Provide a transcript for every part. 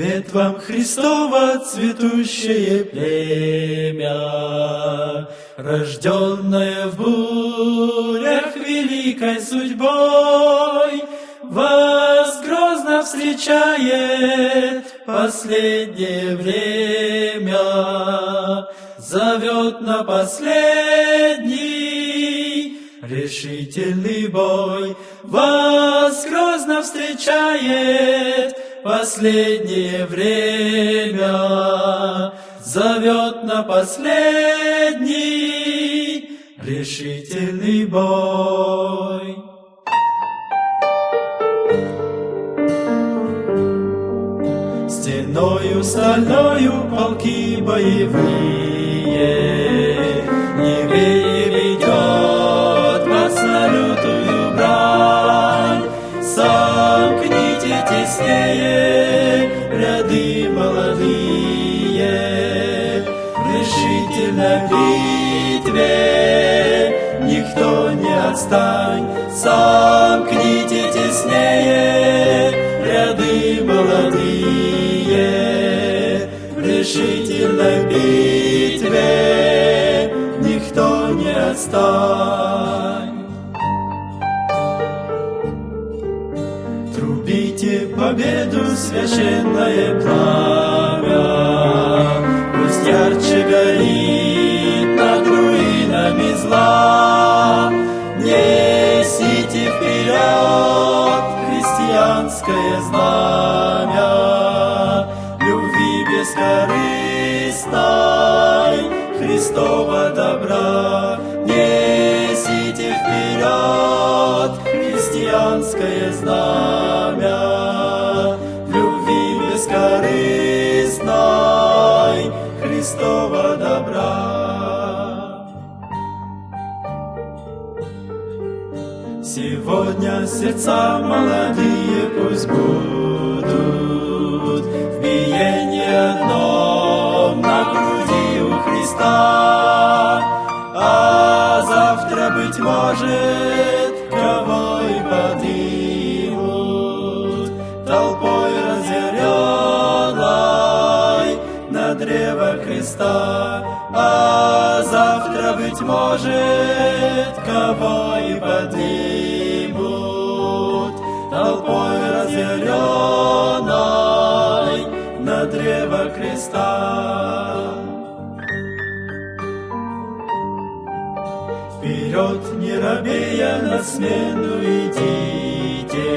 Привет вам, Христово цветущее племя, Рожденное в бурях великой судьбой, Вас грозно встречает последнее время, Зовет на последний решительный бой, Вас грозно встречает последнее время зовет на последний решительный бой. Стеною стальною полки боевые Евреи ведет никто не отстань. Сомкните теснее ряды молодые. В решительной битве никто не отстань. Трубите победу, священное пламя, бескорыстной, Христова добра. Несите вперед христианское знамя любви бескорыстной Христова добра. Сегодня сердца молодые пусть будут Христа, а завтра, быть может, кого и поднимут толпой разъяренной на древо креста, а завтра, быть может, кого и поднимут толпой разъяренной на древо креста. Вперед, не робея, на смену идите,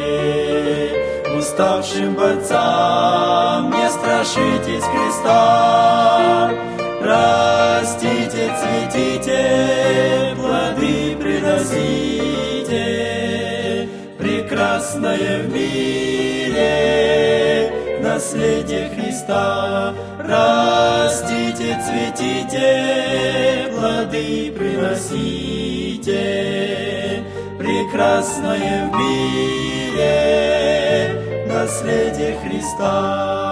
Уставшим борцам не страшитесь креста. Растите, цветите, плоды приносите, Прекрасное в мире наследие Христа. Растите, цветите, плоды приносите, Прекрасное в мире наследие Христа.